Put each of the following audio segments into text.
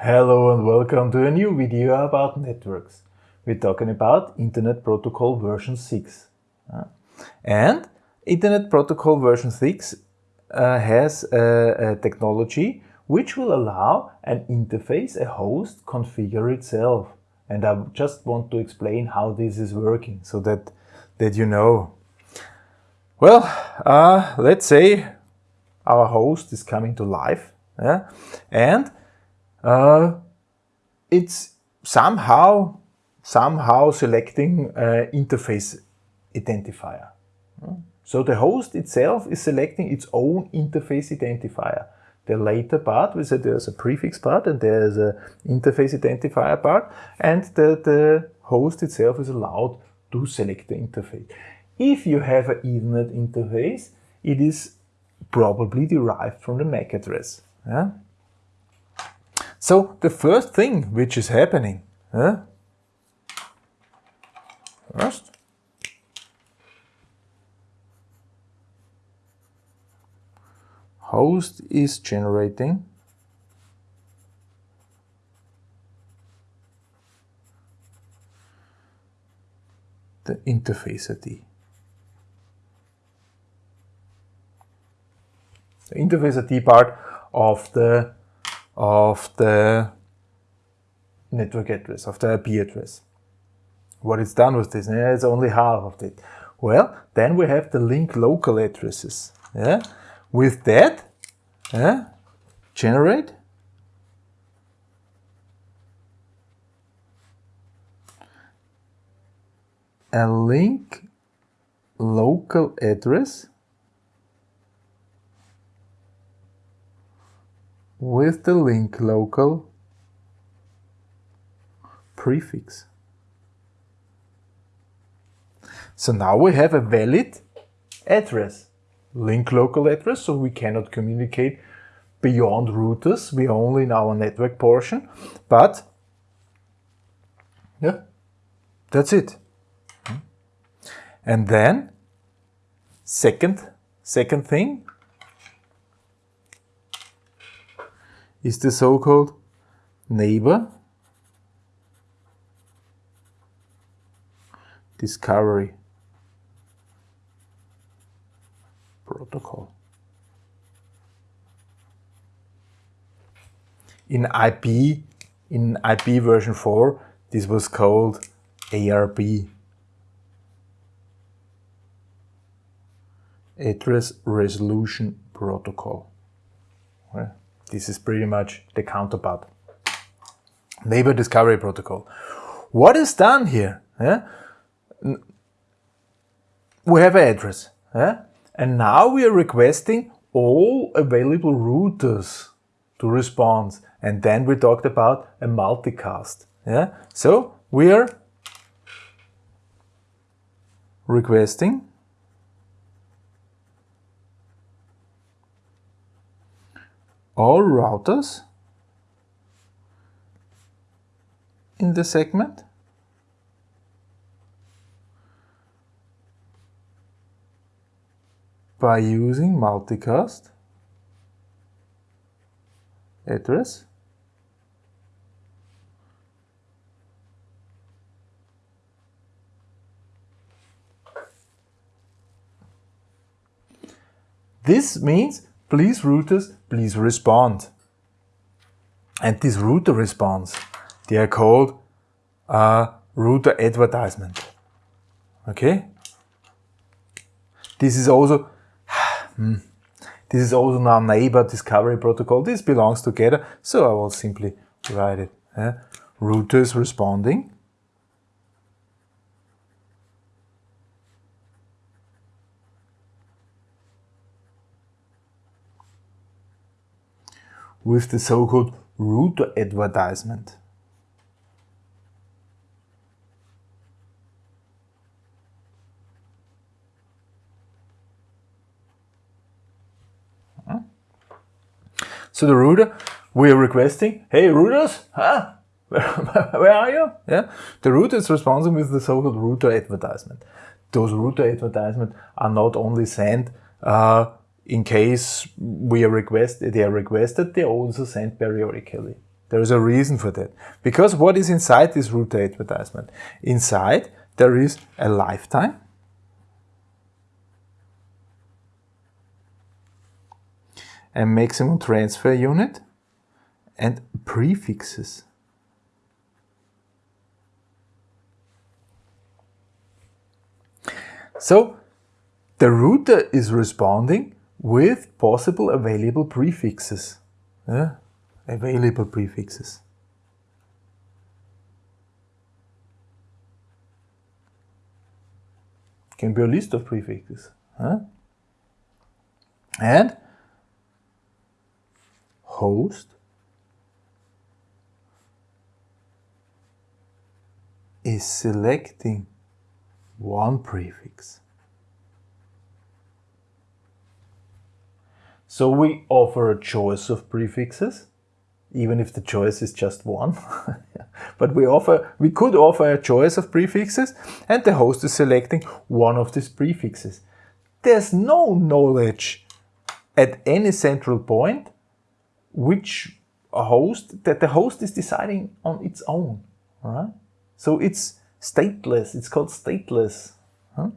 Hello and welcome to a new video about networks. We're talking about Internet Protocol version 6. Uh, and Internet Protocol version 6 uh, has a, a, technology which will allow an interface, a host, configure itself. And I just want to explain how this is working so that, that you know. Well, uh, let's say our host is coming to life yeah? and uh, it's somehow somehow selecting uh, interface identifier. So the host itself is selecting its own interface identifier. The later part, we said there's a prefix part and there's an interface identifier part, and the, the host itself is allowed to select the interface. If you have an Ethernet interface, it is probably derived from the MAC address. Yeah? So the first thing which is happening, huh? first, host is generating the interface ID. The interface ID part of the of the network address, of the IP address. What is done with this? Yeah, it's only half of it. Well, then we have the link local addresses. Yeah? With that, yeah, generate a link local address with the link local prefix. So now we have a valid address, link local address, so we cannot communicate beyond routers, we are only in our network portion, but yeah, that's it. And then, second, second thing, is the so-called neighbor discovery protocol. In IP, in IP version 4, this was called ARP. Address Resolution Protocol. This is pretty much the counterpart. Neighbor Discovery Protocol. What is done here? Yeah? We have an address. Yeah? And now we are requesting all available routers to respond. And then we talked about a multicast. Yeah? So we are requesting all routers in the segment. By using multicast address. This means please routers, please respond. And this router response, they are called uh, router advertisement. Okay? This is also hmm, this is also now neighbor discovery protocol. This belongs together, so I will simply write it. Yeah? Routers responding with the so-called router advertisement. So the router, we are requesting, hey routers, huh? Where, are you? Yeah, the router is responding with the so-called router advertisement. Those router advertisements are not only sent uh, in case we are requested, they are requested, they also sent periodically. There is a reason for that. Because what is inside this router advertisement? Inside there is a lifetime. A maximum transfer unit and prefixes. So the router is responding with possible available prefixes. Available prefixes. Can be a list of prefixes. Huh? And host is selecting one prefix. So we offer a choice of prefixes, even if the choice is just one. but we offer, we could offer a choice of prefixes and the host is selecting one of these prefixes. There's no knowledge at any central point which a host, that the host is deciding on its own, all right? So it's stateless, it's called stateless. Huh?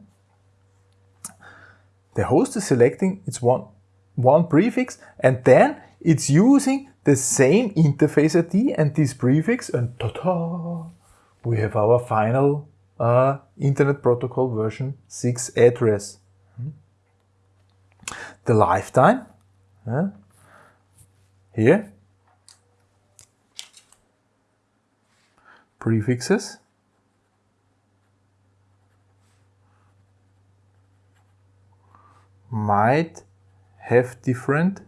The host is selecting its one, one prefix and then it's using the same interface ID and this prefix and ta-da! We have our final uh, Internet Protocol version 6 address. Hmm? The lifetime, uh, here, prefixes, might have different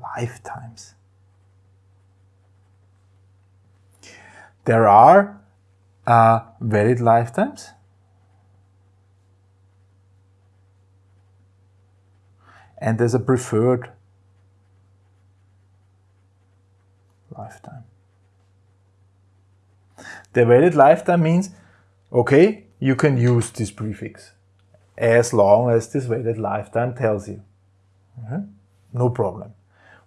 lifetimes. There are uh, valid lifetimes. And there's a preferred lifetime. The valid lifetime means, okay, you can use this prefix as long as this valid lifetime tells you. No problem.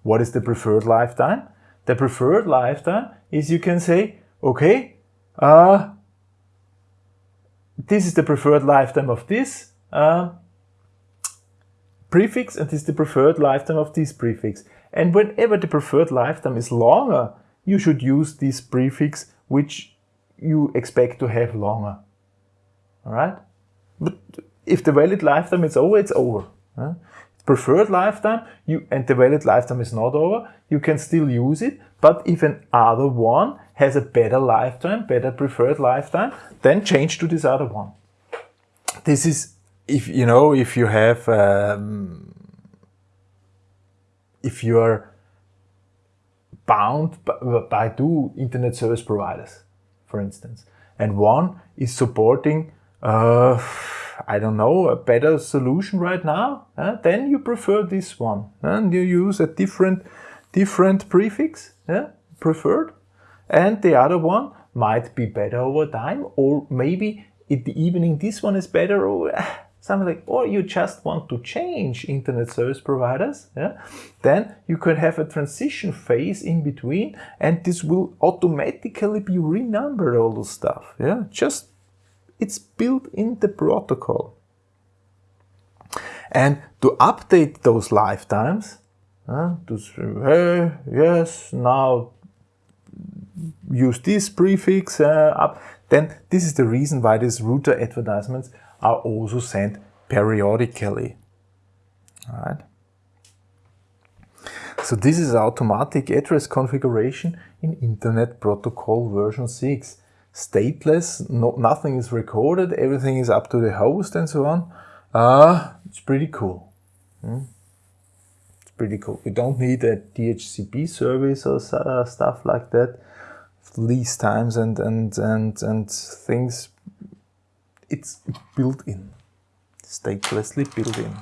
What is the preferred lifetime? The preferred lifetime is you can say, okay, uh, this is the preferred lifetime of this uh, prefix and this is the preferred lifetime of this prefix. And whenever the preferred lifetime is longer, you should use this prefix which you expect to have longer. All right? But if the valid lifetime is over, it's over. Preferred lifetime, you and the valid lifetime is not over, you can still use it. But if an other one has a better lifetime, better preferred lifetime, then change to this other one. This is if you know if you have um, if you are bound by, by two internet service providers, for instance, and one is supporting. Uh, I don't know, a better solution right now, uh, then you prefer this one. And you use a different, different prefix, yeah, preferred. And the other one might be better over time, or maybe in the evening this one is better, or something like, or you just want to change internet service providers, yeah, then you could have a transition phase in between, and this will automatically be renumbered, all the stuff, yeah, just it's built in the protocol. And to update those lifetimes, uh, to say, hey, yes, now use this prefix uh, up, then this is the reason why these router advertisements are also sent periodically. All right. So this is automatic address configuration in Internet Protocol version 6 stateless, no, nothing is recorded, everything is up to the host and so on. Uh, it's pretty cool. Hmm? It's pretty cool. We don't need a DHCP service or uh, stuff like that. Lease times and, and, and, and things. It's built in, statelessly built in.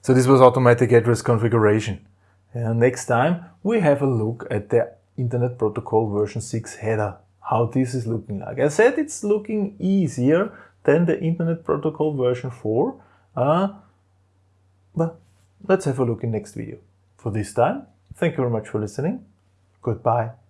So this was automatic address configuration. Uh, next time we have a look at the Internet Protocol version 6 header, how this is looking like. I said it's looking easier than the Internet Protocol version 4, uh, but let's have a look in next video. For this time, thank you very much for listening. Goodbye.